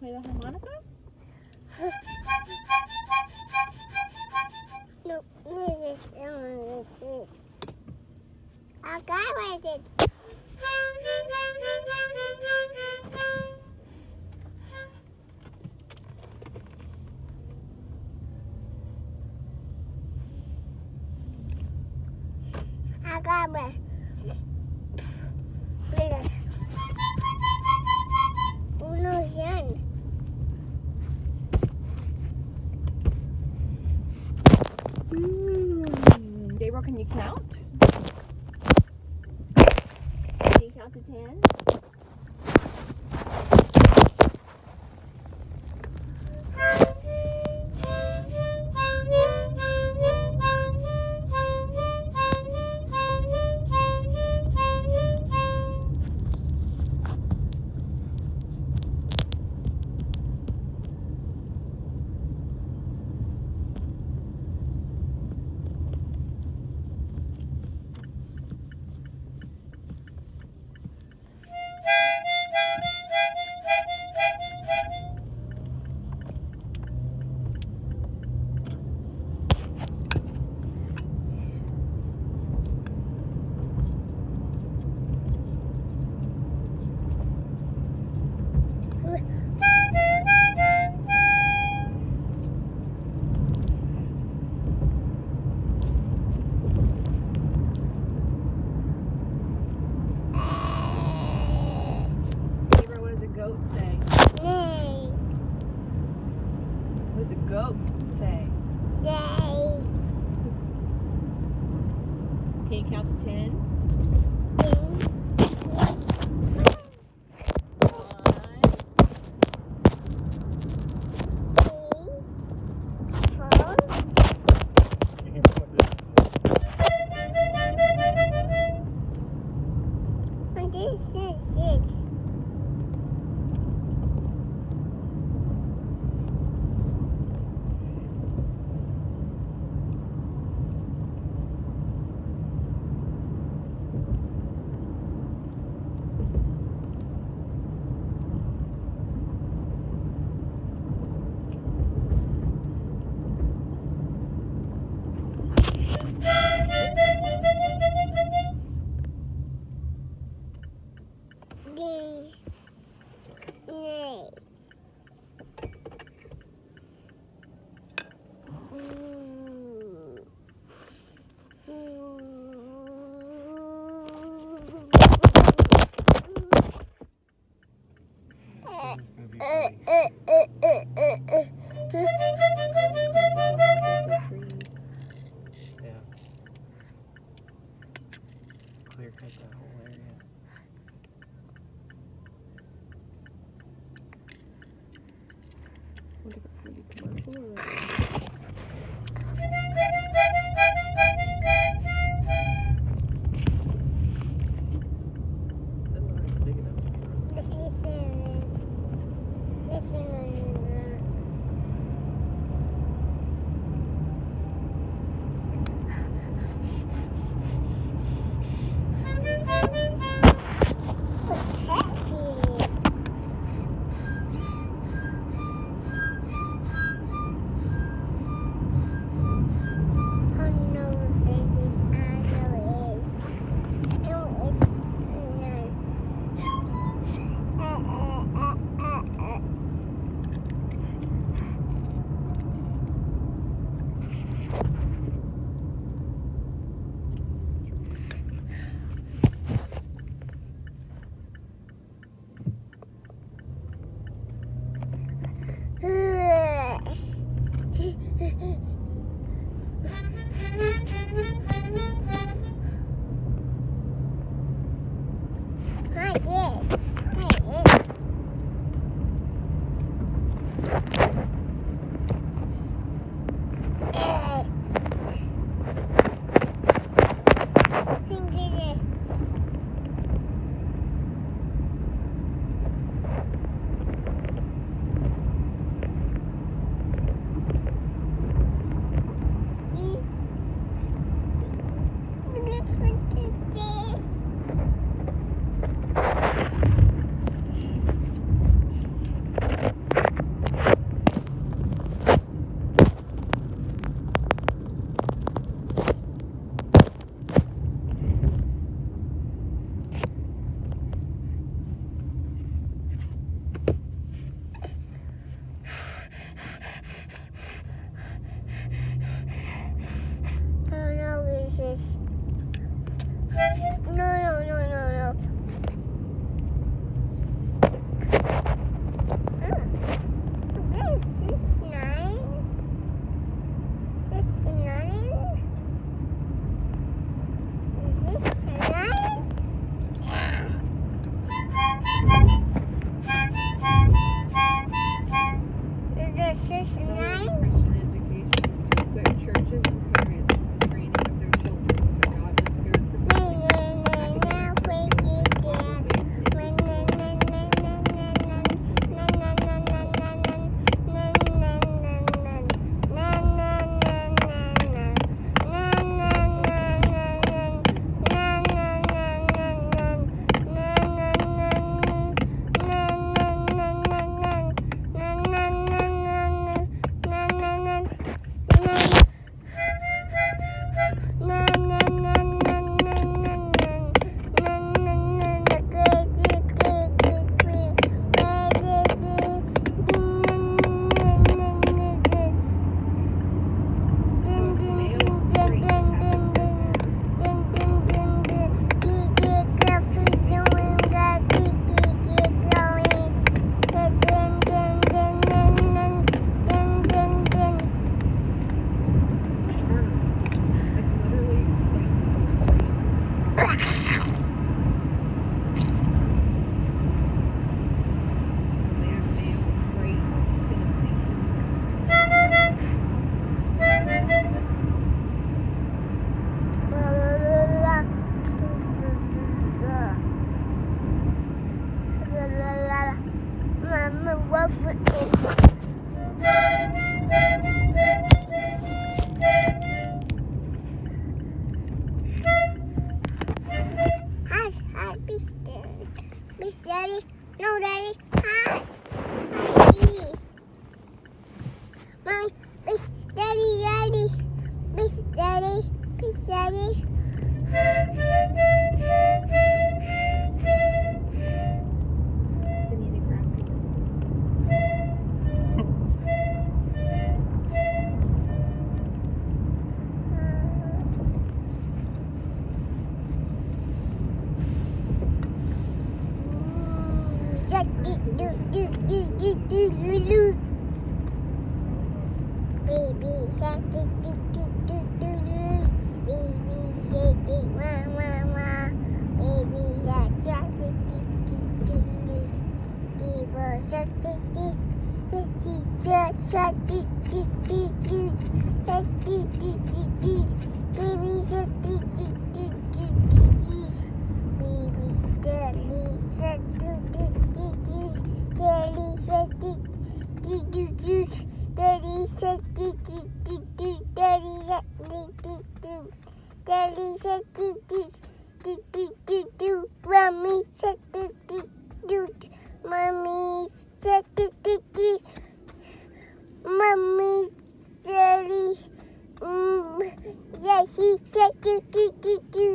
and play the harmonica? no, this is, this is. I got it. I got it. Can you count? Can you count to ten? Okay, count to 10. love it. 刷滴滴滴滴，刷滴滴。say, see, see, see, see, see.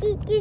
baby.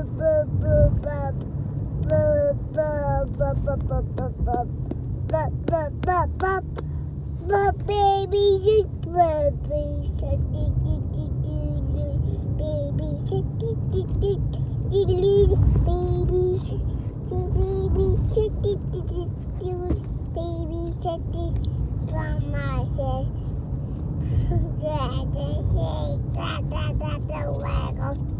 baby baby Grandma says, grandma says, grandma says,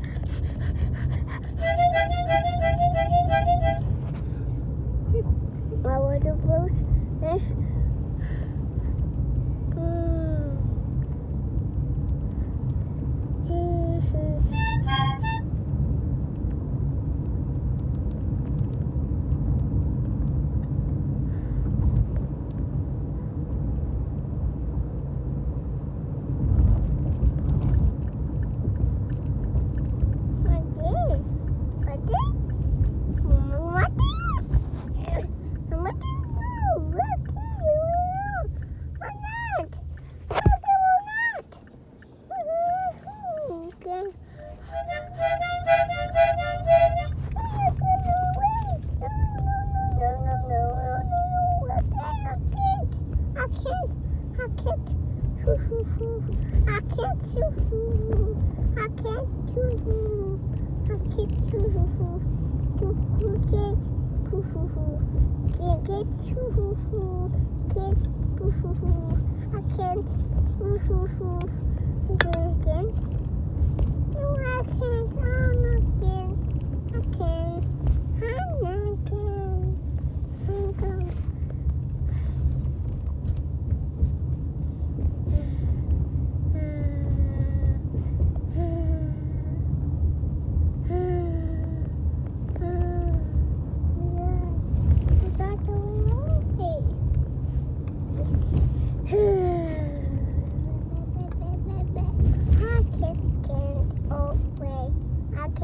affordable.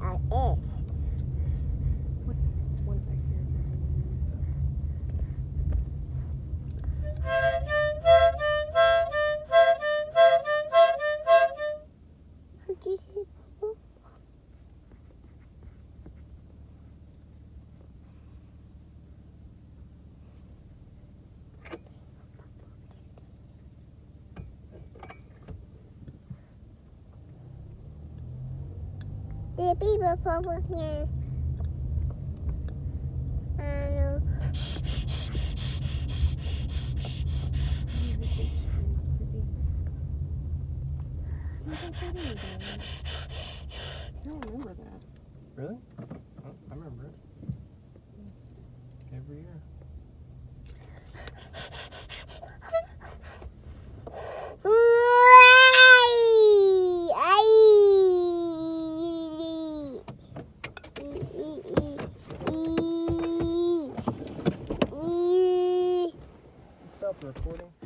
daddy. That The people bubble here. I don't remember that. Really? Oh, I remember it. Every year. проходим.